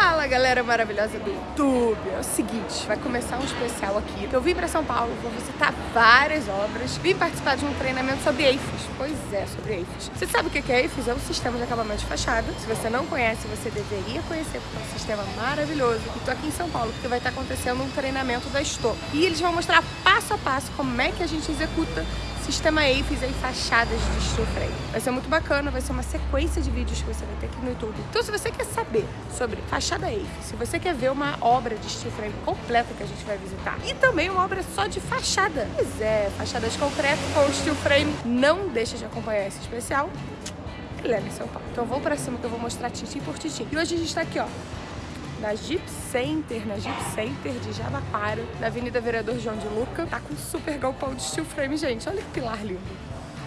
Fala galera maravilhosa do YouTube, é o seguinte, vai começar um especial aqui. Eu vim pra São Paulo, vou visitar várias obras, vim participar de um treinamento sobre EIFES. Pois é, sobre EIFES. Você sabe o que é EIFES? É um sistema de acabamento de fachada. Se você não conhece, você deveria conhecer, porque é um sistema maravilhoso. E tô aqui em São Paulo, porque vai estar acontecendo um treinamento da Estou. E eles vão mostrar passo a passo como é que a gente executa sistema EIFES em fachadas de steel frame. Vai ser muito bacana, vai ser uma sequência de vídeos que você vai ter aqui no YouTube. Então se você quer saber sobre fachada EIFES, se você quer ver uma obra de steel frame completa que a gente vai visitar, e também uma obra só de fachada, pois é, de concreto com steel frame, não deixa de acompanhar esse especial. Ele em São Paulo. Então vou pra cima que eu vou mostrar tintim por tintim. E hoje a gente tá aqui, ó, na Jeep Center, na Jeep Center de Jabaquara, na Avenida Vereador João de Luca. Tá com super galpão de steel frame, gente. Olha que pilar lindo.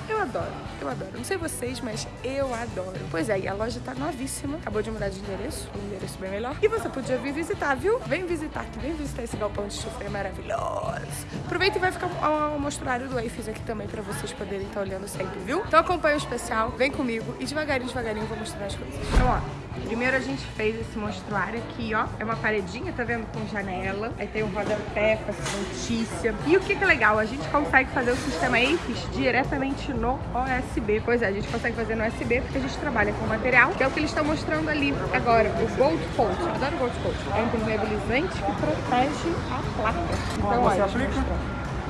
Eu adoro, eu adoro. Não sei vocês, mas eu adoro. Pois é, e a loja tá novíssima. Acabou de mudar de endereço, um endereço bem melhor. E você podia vir visitar, viu? Vem visitar aqui, vem visitar esse galpão de frame maravilhoso. Aproveita e vai ficar o mostruário do AFIS aqui também pra vocês poderem estar olhando sempre, viu? Então acompanha o especial, vem comigo e devagarinho, devagarinho eu vou mostrar as coisas. Então, ó, Primeiro a gente fez esse mostruário aqui, ó. É uma paredinha, tá vendo? Com janela. Aí tem um rodapé com essa notícia. E o que que é legal? A gente consegue fazer o sistema AFIS diretamente no OSB. Pois é, a gente consegue fazer no USB porque a gente trabalha com material, que é o que eles estão mostrando ali agora. O Gold Coat. Eu adoro Gold Coat. É um impermeabilizante que protege a placa. Então, você aplica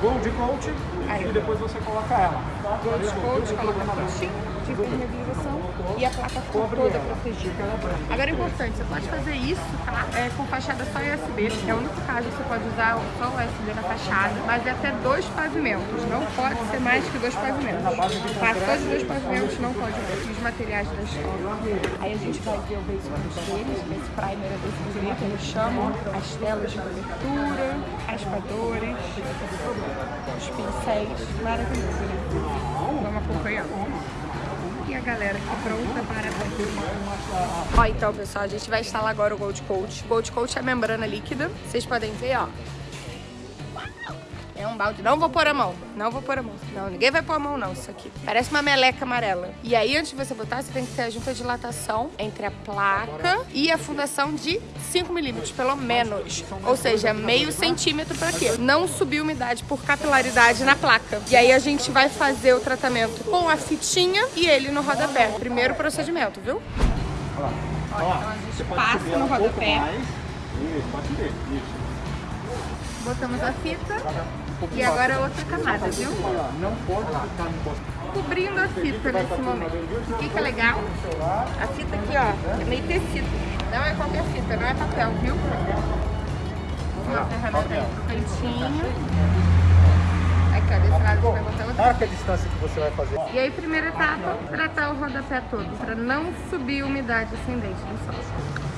Gold Coat Aí. e depois você coloca ela. Gold Coat, coloca coatinho de impermeabilização e a placa ficou toda protegida. Agora é importante, você pode fazer isso, tá? É, com fachada só USB, que é o único caso que você pode usar só o USB na fachada, mas é até dois pavimentos, não pode ser mais que dois pavimentos. Passou de dois pavimentos, não pode usar os materiais da escola. Aí a gente vai ver o base coat deles, é esse primer adesivo que eles chamam, as telas de cobertura, raspadores, os pincéis, maravilhoso, né? Vamos acompanhar a galera aqui pronta para fazer. Ó, então, pessoal, a gente vai instalar agora o Gold Coat. Gold Coat é membrana líquida. Vocês podem ver, ó. É um balde. Não vou pôr a mão. Não vou pôr a mão. Não, ninguém vai pôr a mão, não, isso aqui. Parece uma meleca amarela. E aí, antes de você botar, você tem que ter a junta de dilatação entre a placa e a fundação de 5 milímetros, pelo menos. Ou seja, meio centímetro para quê? Não subir umidade por capilaridade na placa. E aí, a gente vai fazer o tratamento com a fitinha e ele no rodapé. Primeiro procedimento, viu? Olha lá. Ó, então a gente passa no rodapé. Isso, pode ter. Isso. Botamos a fita e agora outra camada, viu? Não pode ficar. Cobrindo a fita nesse momento. O que, que é legal? A fita aqui, ó, é meio tecido. Não é qualquer fita, não é papel, viu? Uma ferramenta aí pro cantinho. Aqui, ó, desse lado a gente vai botar outra. Marca a distância que você vai fazer. E aí, primeira etapa, tratar o rodapé todo, para não subir umidade ascendente do solo.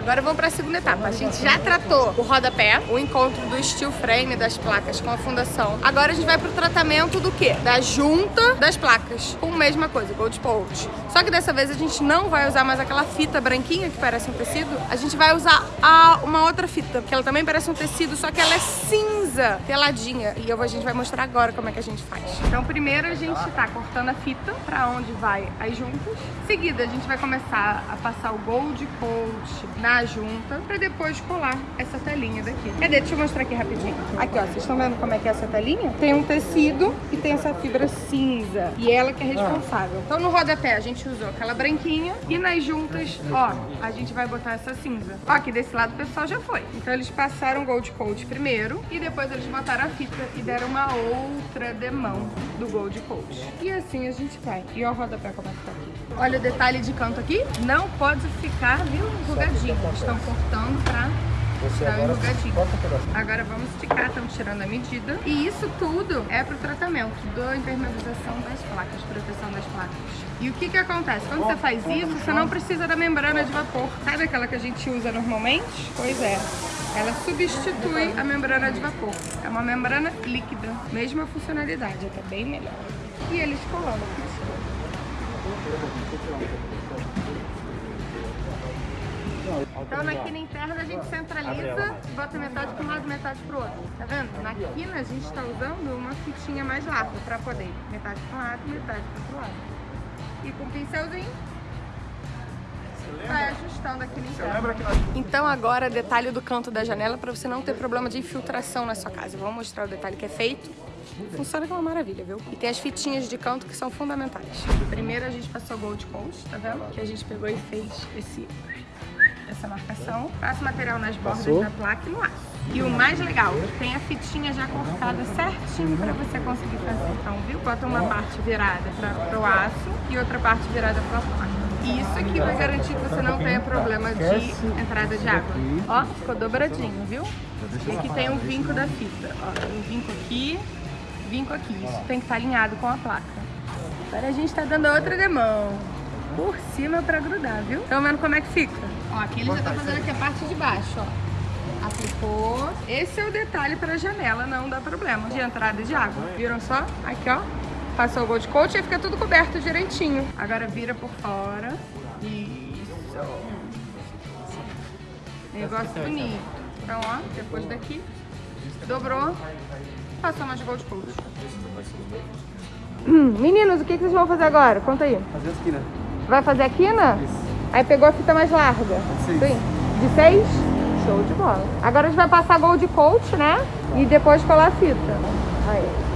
Agora vamos para a segunda etapa. A gente já tratou o rodapé, o encontro do steel frame das placas com a fundação. Agora a gente vai para o tratamento do quê? Da junta das placas. Com a mesma coisa, gold coat. Só que dessa vez a gente não vai usar mais aquela fita branquinha que parece um tecido. A gente vai usar a, uma outra fita, que ela também parece um tecido, só que ela é cinza, teladinha. E eu, a gente vai mostrar agora como é que a gente faz. Então primeiro a gente tá cortando a fita para onde vai as juntas. Em seguida a gente vai começar a passar o gold coat na junta pra depois colar essa telinha daqui. Cadê? Deixa eu mostrar aqui rapidinho. Aqui, ó. Vocês estão vendo como é que é essa telinha? Tem um tecido e tem essa fibra cinza. E ela que é responsável. Então no rodapé a gente usou aquela branquinha e nas juntas, ó, a gente vai botar essa cinza. Ó, aqui desse lado o pessoal já foi. Então eles passaram Gold Coat primeiro e depois eles botaram a fita e deram uma outra demão do Gold Coat. E assim a gente vai. E ó o rodapé como é que tá aqui. Olha o detalhe de canto aqui. Não pode ficar, viu, enrugadinho. Estão cortando pra Você Tá agora enrugadinho. Agora vamos esticar, estamos tirando a medida. E isso tudo é para o tratamento da impermeabilização das placas, proteção das placas. E o que que acontece? Quando você faz isso, você não precisa da membrana de vapor. Sabe aquela que a gente usa normalmente? Pois é. Ela substitui a membrana de vapor. É uma membrana líquida. Mesma funcionalidade, até bem melhor. E eles aqui. Então na quina interna a gente centraliza bota metade para um lado, metade para o outro. Tá vendo? Na quina a gente está usando uma fitinha mais larga para poder metade para um lado, metade para o outro lado. E com o pincelzinho, vai ajustando aqui no interno. Então agora detalhe do canto da janela para você não ter problema de infiltração na sua casa. Vamos mostrar o detalhe que é feito. Funciona que é uma maravilha, viu? E tem as fitinhas de canto que são fundamentais. Primeiro a gente passou Gold Coat, tá vendo? Que a gente pegou e fez esse, essa marcação. Passa o material nas bordas Passou. da placa e no aço. E o mais legal, tem a fitinha já cortada certinho para você conseguir fazer. Então, viu? Bota uma parte virada para o aço e outra parte virada para a placa. E isso aqui vai garantir que você não tenha problema de entrada de água. Ó, ficou dobradinho, viu? E aqui tem um vinco da fita. Ó, tem um vinco aqui, vinco aqui. Isso tem que estar alinhado com a placa. Agora a gente tá dando outra demão. Por cima pra grudar, viu? Estão vendo como é que fica? Ó, aqui ele já tá fazendo aqui a parte de baixo, ó. Aplicou. Esse é o detalhe pra janela, não dá problema de entrada de água. Viram só? Aqui, ó. Passou o gold coat e fica tudo coberto direitinho. Agora vira por fora. Isso. Negócio bonito. Então, ó, depois daqui, dobrou, passou mais gold coat. Hum, meninos, o que, que vocês vão fazer agora? Conta aí. Fazer a esquina. Vai fazer a quina? Aí pegou a fita mais larga. seis. Sim. De seis? Show de bola. Agora a gente vai passar gold coat, né? E depois colar a fita. Aí.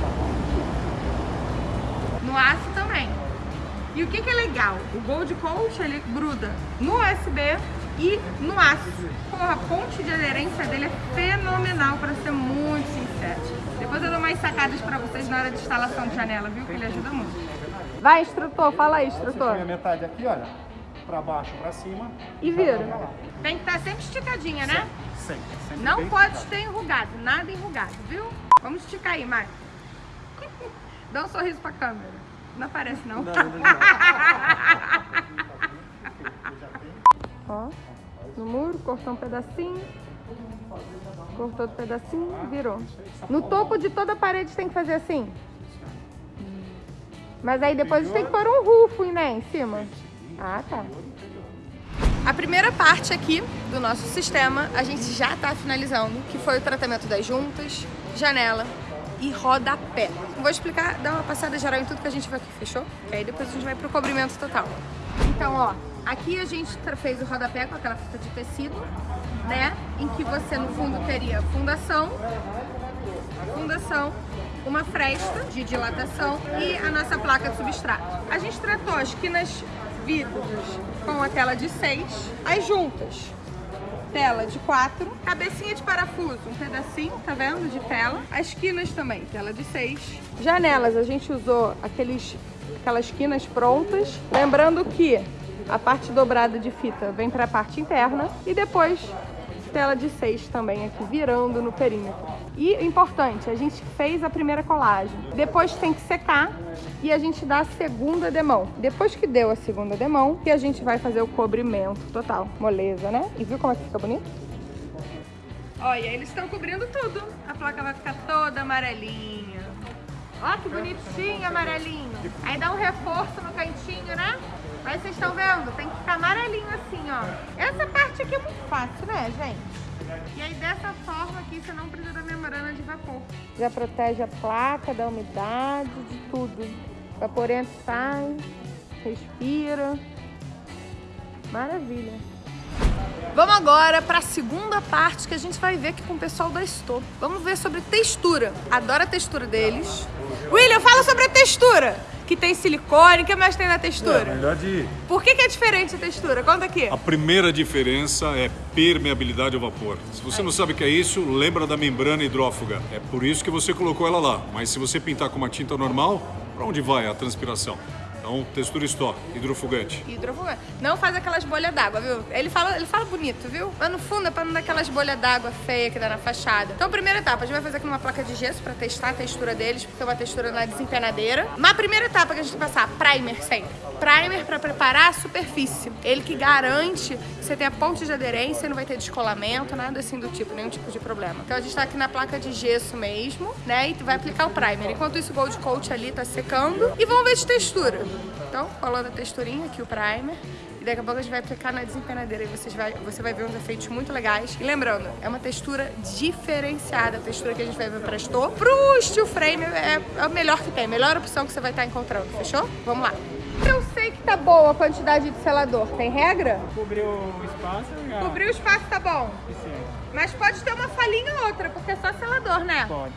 No aço também. E o que, que é legal? O gold coat, ele gruda no USB e no aço. Porra, a ponte de aderência dele é fenomenal, para ser muito sincero. Depois eu dou mais sacadas para vocês na hora de instalação de janela, viu? Que ele ajuda muito. Vai, instrutor, fala aí, Você instrutor. põe a metade aqui, olha. Pra baixo, pra cima. E vira. Tem que estar sempre esticadinha, né? Sempre. sempre Não bem pode fechado. ter enrugado, nada enrugado, viu? Vamos esticar aí, Mari. Dá um sorriso pra câmera. Não aparece, não. Ó, no muro, cortou um pedacinho. Cortou outro pedacinho, virou. No topo de toda a parede tem que fazer assim. Mas aí depois tem que pôr um rufo, né, em cima. Ah, tá. A primeira parte aqui do nosso sistema a gente já está finalizando, que foi o tratamento das juntas, janela e rodapé. Vou explicar, dar uma passada geral em tudo que a gente vai aqui, fechou? Que aí depois a gente vai pro cobrimento total. Então, ó, aqui a gente fez o rodapé com aquela fita de tecido, né? Em que você no fundo teria fundação, fundação, uma fresta de dilatação e a nossa placa de substrato. A gente tratou as quinas vidros com a tela de 6, as juntas, tela de 4, cabecinha de parafuso, um pedacinho, tá vendo, de tela. As quinas também, tela de 6. Janelas, a gente usou aqueles, aquelas quinas prontas, lembrando que a parte dobrada de fita vem para a parte interna e depois tela de 6 também aqui, virando no perímetro. E importante, a gente fez a primeira colagem. Depois tem que secar e a gente dá a segunda demão. Depois que deu a segunda demão, que a gente vai fazer o cobrimento total. Moleza, né? E viu como é que fica bonito? Olha, eles estão cobrindo tudo. A placa vai ficar toda amarelinha. Ó, que bonitinho, amarelinho. Aí dá um reforço no cantinho, né? Mas vocês estão vendo? Tem que ficar amarelinho assim, ó. Essa parte aqui é muito fácil, né, gente? E aí dessa forma aqui você não precisa da membrana de vapor. Já protege a placa da umidade, de tudo. Vaporento sai, respira. Maravilha. Vamos agora para a segunda parte que a gente vai ver aqui com o pessoal da Store. Vamos ver sobre textura. Adoro a textura deles. William, fala sobre a textura. Que tem silicone, o que mais tem na É, textura? melhor de. Por que, que é diferente a textura? Conta aqui. A primeira diferença é permeabilidade ao vapor. Se você não sabe o que é isso, lembra da membrana hidrófuga. É por isso que você colocou ela lá. Mas se você pintar com uma tinta normal, para onde vai a transpiração? Então, textura Store, hidrofugante. Hidrofugante. Não faz aquelas bolhas d'água, viu? Ele fala, ele fala bonito, viu? Mas no fundo é pra não dar aquelas bolhas d'água feia que dá na fachada. Então, primeira etapa, a gente vai fazer aqui numa placa de gesso pra testar a textura deles, porque é uma textura na desempenadeira. Mas a primeira etapa que a gente vai passar, primer sempre. Primer pra preparar a superfície. Ele que garante que você tem a ponte de aderência, não vai ter descolamento, nada assim do tipo, nenhum tipo de problema. Então a gente tá aqui na placa de gesso mesmo, né? E vai aplicar o primer. Enquanto isso, o Gold Coat ali tá secando. E vamos ver de textura. Então, colando a texturinha aqui, o primer. E daqui a pouco a gente vai aplicar na desempenadeira e vocês vai, você vai ver uns efeitos muito legais. E lembrando, é uma textura diferenciada, a textura que a gente vai ver pra Store. Pro steel frame é, é melhor que tem, a melhor opção que você vai estar encontrando, fechou? Vamos lá. Eu sei que tá boa a quantidade de selador. Tem regra? Cobriu o espaço já. Cobrir o espaço tá bom. Sim, Mas pode ter uma falhinha ou outra, porque é só selador, né? pode.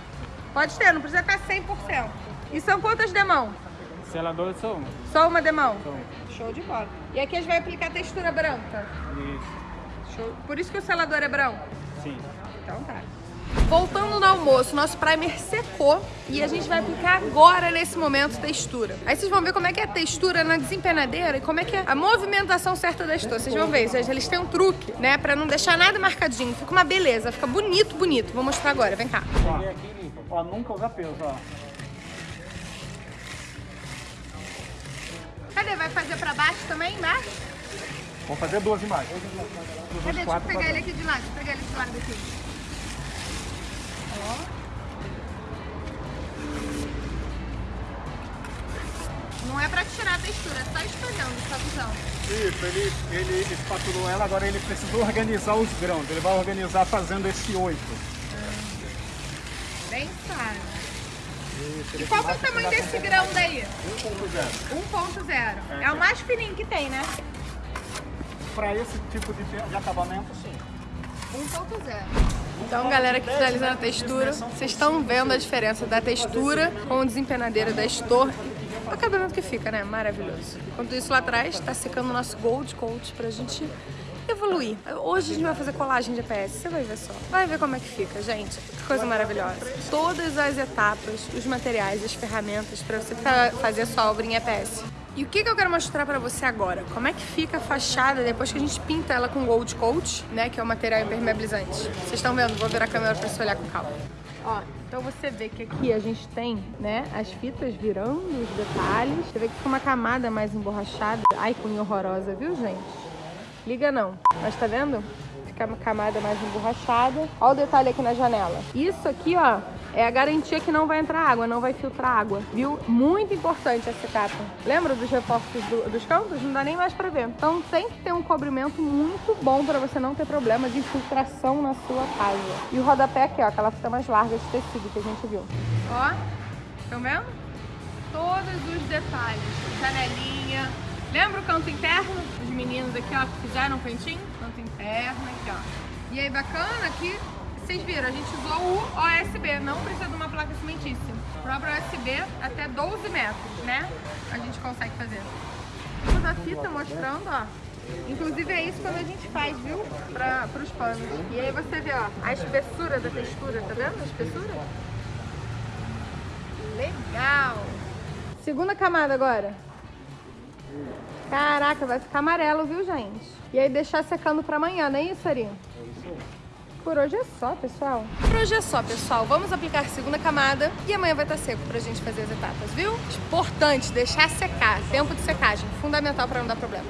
Pode ter, não precisa estar 100%. E são quantas demão? Selador só um. Só uma demão? Só. Show de bola. E aqui a gente vai aplicar textura branca. Isso. Show. Por isso que o selador é branco? Sim. Então tá. Voltando no almoço, nosso primer secou e a gente vai aplicar agora, nesse momento, textura. Aí vocês vão ver como é que é a textura na desempenadeira e como é que é a movimentação certa da textura. Vocês vão ver, gente, eles têm um truque, né, pra não deixar nada marcadinho. Fica uma beleza, fica bonito, bonito. Vou mostrar agora, vem cá. Ó, ó, nunca usa peso, ó. Cadê? Vai fazer pra baixo também, embaixo? Vamos fazer duas imagens. Cadê? Deixa eu pegar ele aqui de lado, deixa eu pegar ele de lado aqui. Ó. Não é pra tirar a textura, é só espalhando, tá visão? Isso, ele, ele espatulou ela, agora ele precisa organizar os grãos. Ele vai organizar fazendo esse oito. Bem claro. Isso, E qual que é o tamanho desse grão daí? 1.0. 1.0. É o mais fininho que tem, né? Para esse tipo de, de acabamento, sim. 1.0. Então, galera que finalizando a textura, vocês estão vendo a diferença da textura com o desempenadeiro da Estor. O acabamento que fica, né? Maravilhoso. Enquanto isso, lá atrás, tá secando o nosso Gold Coat pra gente evoluir. Hoje a gente vai fazer colagem de EPS, você vai ver só. Vai ver como é que fica, gente. Que coisa maravilhosa. Todas as etapas, os materiais, as ferramentas pra você fa- fazer a sua obra em EPS. E o que, que eu quero mostrar pra você agora? Como é que fica a fachada depois que a gente pinta ela com Gold Coat, né? Que é o material impermeabilizante. Vocês estão vendo? Vou virar a câmera pra você olhar com calma. Ó, então você vê que aqui a gente tem, né, as fitas virando os detalhes. Você vê que fica uma camada mais emborrachada. Ai, cunha horrorosa, viu, gente? Liga não. Mas tá vendo? Fica uma camada mais emborrachada. Olha o detalhe aqui na janela. Isso aqui, ó, é a garantia que não vai entrar água, não vai filtrar água, viu? Muito importante essa capa. Lembra dos reforços do- dos cantos? Não dá nem mais pra ver. Então tem que ter um cobrimento muito bom pra você não ter problema de infiltração na sua casa. E o rodapé aqui, ó, aquela fita mais larga de tecido que a gente viu. Ó, estão vendo? Todos os detalhes. Janelinha. Lembra o canto interno? Os meninos aqui, ó, que fizeram um cantinho? Canto interno aqui, ó. E aí, bacana que vocês viram, a gente usou o OSB, não precisa de uma placa cimentícia. O próprio OSB, até 12 metros, né? A gente consegue fazer. Temos a fita mostrando, ó. Inclusive é isso quando a gente faz, viu? Para os panos. E aí você vê, ó, a espessura da textura, tá vendo a espessura? Legal! Segunda camada agora. Caraca, vai ficar amarelo, viu, gente? E aí deixar secando pra amanhã, não é isso, Ari? Por hoje é só, pessoal. Por hoje é só, pessoal. Vamos aplicar segunda camada e amanhã vai estar seco pra gente fazer as etapas, viu? Importante deixar secar. Tempo de secagem, fundamental pra não dar problema.